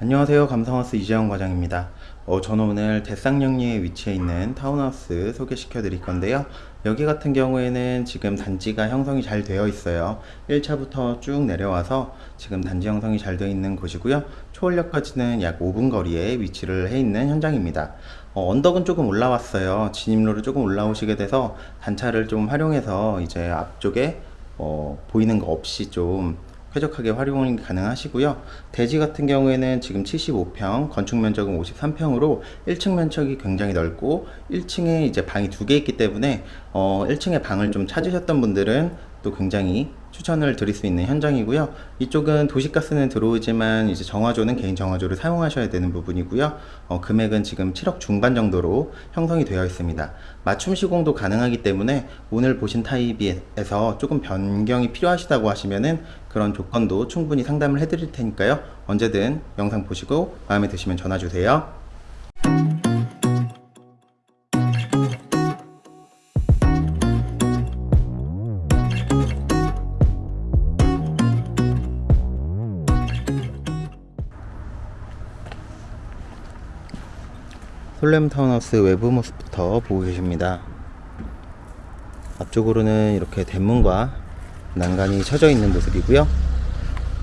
안녕하세요. 감성하우스 이재영 과장입니다. 어, 저는 오늘 대쌍령리에 위치해 있는 타운하우스 소개시켜 드릴 건데요. 여기 같은 경우에는 지금 단지가 형성이 잘 되어 있어요. 1차부터 쭉 내려와서 지금 단지 형성이 잘 되어 있는 곳이고요. 초월역까지는 약 5분 거리에 위치를 해 있는 현장입니다. 어, 언덕은 조금 올라왔어요. 진입로를 조금 올라오시게 돼서 단차를 좀 활용해서 이제 앞쪽에 어, 보이는 거 없이 좀 쾌적하게 활용이 가능하시고요. 대지 같은 경우에는 지금 75평, 건축 면적은 53평으로 1층 면적이 굉장히 넓고 1층에 이제 방이 두 개 있기 때문에 어, 1층에 방을 좀 찾으셨던 분들은 또 굉장히 추천을 드릴 수 있는 현장이고요. 이쪽은 도시가스는 들어오지만 이제 정화조는 개인 정화조를 사용하셔야 되는 부분이고요. 어, 금액은 지금 7억 중반 정도로 형성이 되어 있습니다. 맞춤 시공도 가능하기 때문에 오늘 보신 타입에서 조금 변경이 필요하시다고 하시면은 그런 조건도 충분히 상담을 해드릴 테니까요. 언제든 영상 보시고 마음에 드시면 전화 주세요. 솔렘 타운하우스 외부 모습부터 보고 계십니다. 앞쪽으로는 이렇게 대문과 난간이 쳐져 있는 모습이고요.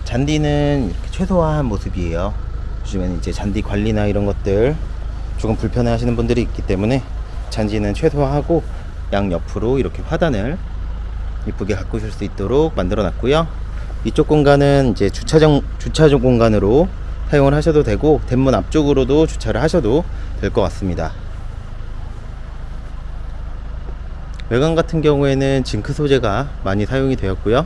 잔디는 이렇게 최소화한 모습이에요. 요즘에는 이제 잔디 관리나 이런 것들 조금 불편해 하시는 분들이 있기 때문에 잔디는 최소화하고 양 옆으로 이렇게 화단을 이쁘게 가꾸실 수 있도록 만들어 놨고요. 이쪽 공간은 이제 주차장, 주차장 공간으로 사용을 하셔도 되고 대문 앞쪽으로도 주차를 하셔도 될 것 같습니다. 외관 같은 경우에는 zinc 소재가 많이 사용이 되었고요.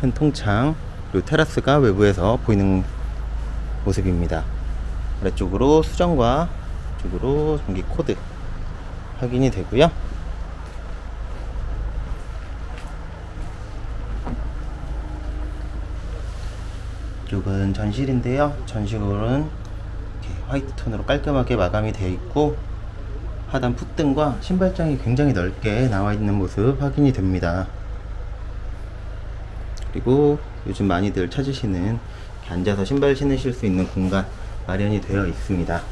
큰 통창 그리고 테라스가 외부에서 보이는 모습입니다. 아래쪽으로 수전과 쪽으로 전기 코드 확인이 되고요. 이쪽은 전실인데요. 전실은 화이트 톤으로 깔끔하게 마감이 되어 있고 하단 풋등과 신발장이 굉장히 넓게 나와 있는 모습 확인이 됩니다. 그리고 요즘 많이들 찾으시는 앉아서 신발 신으실 수 있는 공간 마련이 되어 있습니다.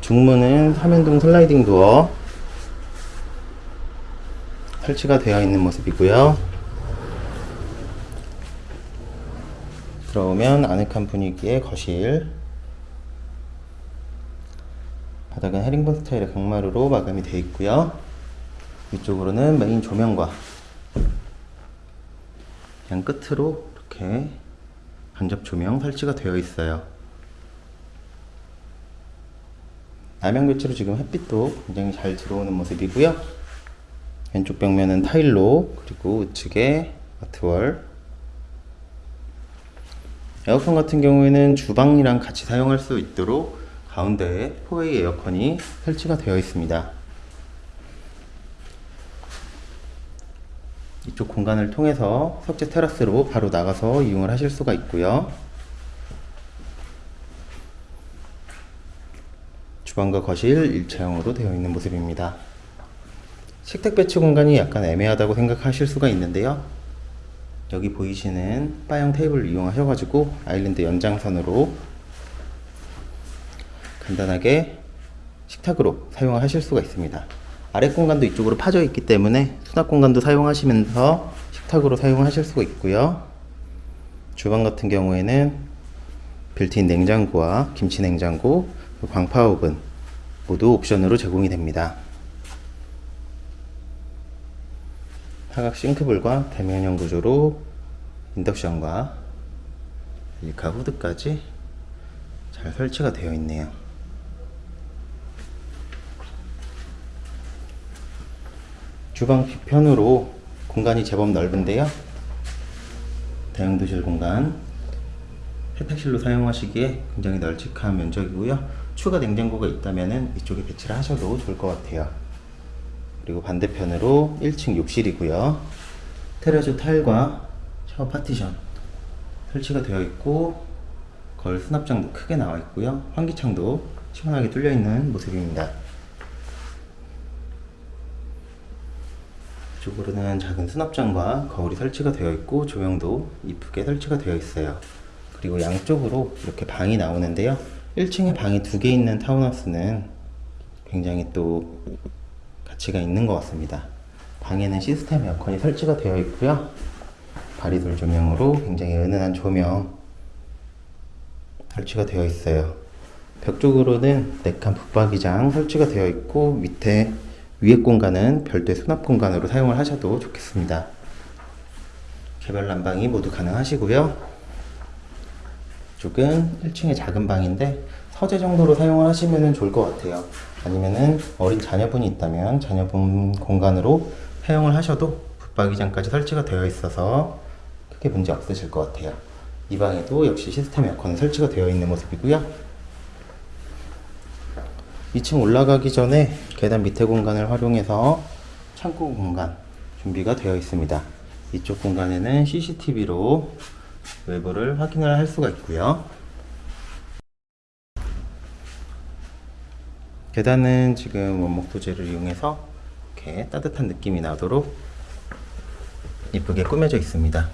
중문은 3연동 슬라이딩 도어 설치가 되어 있는 모습이고요. 들어오면 아늑한 분위기의 거실. 바닥은 헤링본 스타일의 강마루로 마감이 되어 있고요. 위쪽으로는 메인 조명과 양 끝으로 이렇게 간접 조명 설치가 되어 있어요. 남양 교체로 지금 햇빛도 굉장히 잘 들어오는 모습이고요. 왼쪽 벽면은 타일로 그리고 우측에 아트월 에어컨 같은 경우에는 주방이랑 같이 사용할 수 있도록 가운데에 포웨이 에어컨이 설치가 되어 있습니다. 이쪽 공간을 통해서 석재 테라스로 바로 나가서 이용을 하실 수가 있고요. 주방과 거실 일체형으로 되어 있는 모습입니다. 식탁 배치 공간이 약간 애매하다고 생각하실 수가 있는데요. 여기 보이시는 바형 테이블을 이용하셔 가지고 아일랜드 연장선으로 간단하게 식탁으로 사용하실 수가 있습니다. 아래 공간도 이쪽으로 파져 있기 때문에 수납 공간도 사용하시면서 식탁으로 사용하실 수가 있고요. 주방 같은 경우에는 빌트인 냉장고와 김치 냉장고, 광파 오븐 모두 옵션으로 제공이 됩니다. 사각 싱크볼과 대면형 구조로 인덕션과 엘리카 후드까지 잘 설치가 되어 있네요. 주방 뒤편으로 공간이 제법 넓은데요. 대형 다용도실 공간 세탁실로 사용하시기에 굉장히 널찍한 면적이고요. 추가 냉장고가 있다면 이쪽에 배치를 하셔도 좋을 것 같아요. 그리고 반대편으로 1층 욕실이고요. 테라조 타일과 샤워 파티션 설치가 되어 있고 거울 수납장도 크게 나와 있고요. 환기창도 시원하게 뚫려 있는 모습입니다. 이쪽으로는 작은 수납장과 거울이 설치가 되어 있고 조명도 이쁘게 설치가 되어 있어요. 그리고 양쪽으로 이렇게 방이 나오는데요. 1층에 방이 두 개 있는 타운하우스는 굉장히 또 가치가 있는 것 같습니다. 방에는 시스템 에어컨이 설치가 되어 있고요. 바리돌 조명으로 굉장히 은은한 조명 설치가 되어 있어요. 벽 쪽으로는 네칸 붙박이장 설치가 되어 있고 밑에 위에 공간은 별도의 수납 공간으로 사용을 하셔도 좋겠습니다. 개별 난방이 모두 가능하시고요. 이쪽은 1층의 작은 방인데 서재 정도로 사용을 하시면 좋을 것 같아요. 아니면은 어린 자녀분이 있다면 자녀분 공간으로 사용을 하셔도 붙박이장까지 설치가 되어 있어서 크게 문제 없으실 것 같아요. 이 방에도 역시 시스템 에어컨 설치가 되어 있는 모습이고요. 2층 올라가기 전에 계단 밑에 공간을 활용해서 창고 공간 준비가 되어 있습니다. 이쪽 공간에는 CCTV로 외부를 확인을 할 수가 있고요. 계단은 지금 원목 소재를 이용해서 이렇게 따뜻한 느낌이 나도록 이쁘게 꾸며져 있습니다.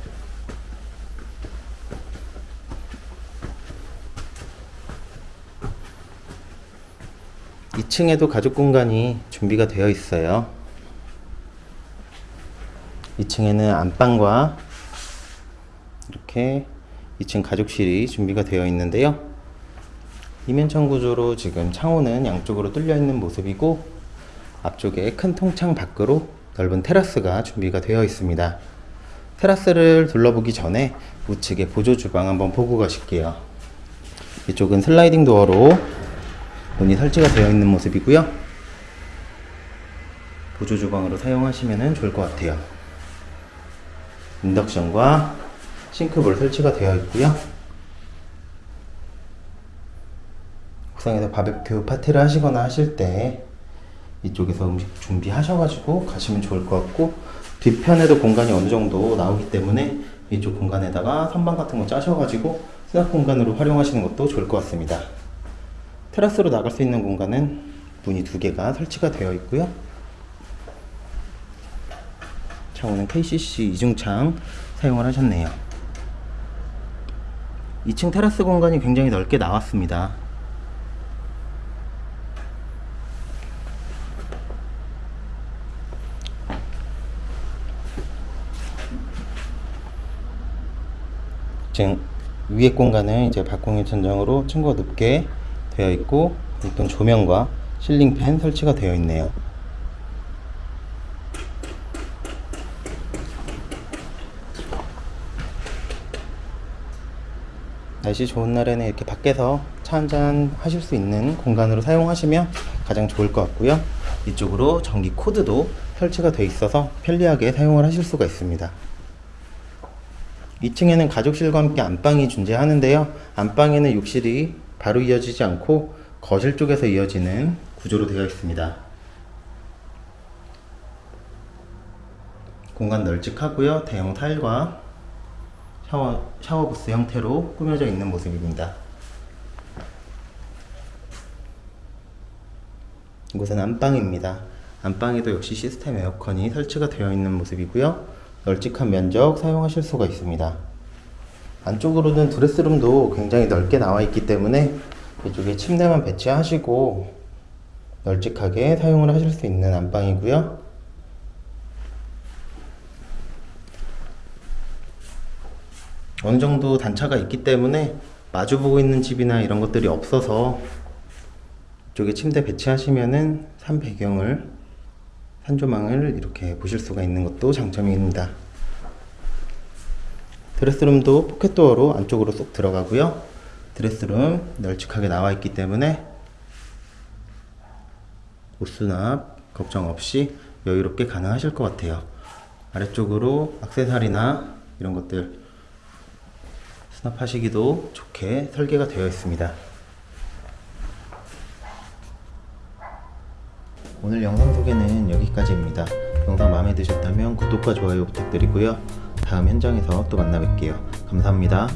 2층에도 가족 공간이 준비가 되어 있어요. 2층에는 안방과 이렇게 2층 가족실이 준비가 되어 있는데요. 이면창 구조로 지금 창호는 양쪽으로 뚫려 있는 모습이고 앞쪽에 큰 통창 밖으로 넓은 테라스가 준비가 되어 있습니다. 테라스를 둘러보기 전에 우측에 보조 주방 한번 보고 가실게요. 이쪽은 슬라이딩 도어로 문이 설치가 되어 있는 모습이고요. 보조 주방으로 사용하시면 좋을 것 같아요. 인덕션과 싱크볼 설치가 되어 있고요. 옥상에서 바베큐 파티를 하시거나 하실 때 이쪽에서 음식 준비하셔가지고 가시면 좋을 것 같고 뒤편에도 공간이 어느 정도 나오기 때문에 이쪽 공간에다가 선반 같은 거 짜셔가지고 수납 공간으로 활용하시는 것도 좋을 것 같습니다. 테라스로 나갈 수 있는 공간은 문이 두 개가 설치가 되어 있고요. 창호는 KCC 이중창 사용을 하셨네요. 2층 테라스 공간이 굉장히 넓게 나왔습니다. 지금 위에 공간은 이제 발코니 천장으로 층고 높게 되어 있고 이쁜 조명과 실링팬 설치가 되어 있네요. 날씨 좋은 날에는 이렇게 밖에서 차 한잔 하실 수 있는 공간으로 사용하시면 가장 좋을 것 같고요. 이쪽으로 전기 코드도 설치가 되어 있어서 편리하게 사용을 하실 수가 있습니다. 2층에는 가족실과 함께 안방이 존재하는데요. 안방에는 욕실이 바로 이어지지 않고 거실 쪽에서 이어지는 구조로 되어 있습니다. 공간 널찍하고요. 대형 타일과 샤워, 샤워부스 형태로 꾸며져 있는 모습입니다. 이곳은 안방입니다. 안방에도 역시 시스템 에어컨이 설치가 되어 있는 모습이고요. 널찍한 면적 사용하실 수가 있습니다. 안쪽으로는 드레스룸도 굉장히 넓게 나와 있기 때문에 이쪽에 침대만 배치하시고 널찍하게 사용을 하실 수 있는 안방이고요. 어느 정도 단차가 있기 때문에 마주보고 있는 집이나 이런 것들이 없어서 이쪽에 침대 배치하시면은 산 배경을 산조망을 이렇게 보실 수가 있는 것도 장점입니다. 드레스룸도 포켓도어로 안쪽으로 쏙 들어가고요. 드레스룸 널찍하게 나와 있기 때문에 옷수납 걱정 없이 여유롭게 가능하실 것 같아요. 아래쪽으로 악세사리나 이런 것들 수납하시기도 좋게 설계가 되어 있습니다. 오늘 영상 소개는 여기까지입니다. 영상 마음에 드셨다면 구독과 좋아요 부탁드리고요. 다음 현장에서 또 만나 뵐게요. 감사합니다.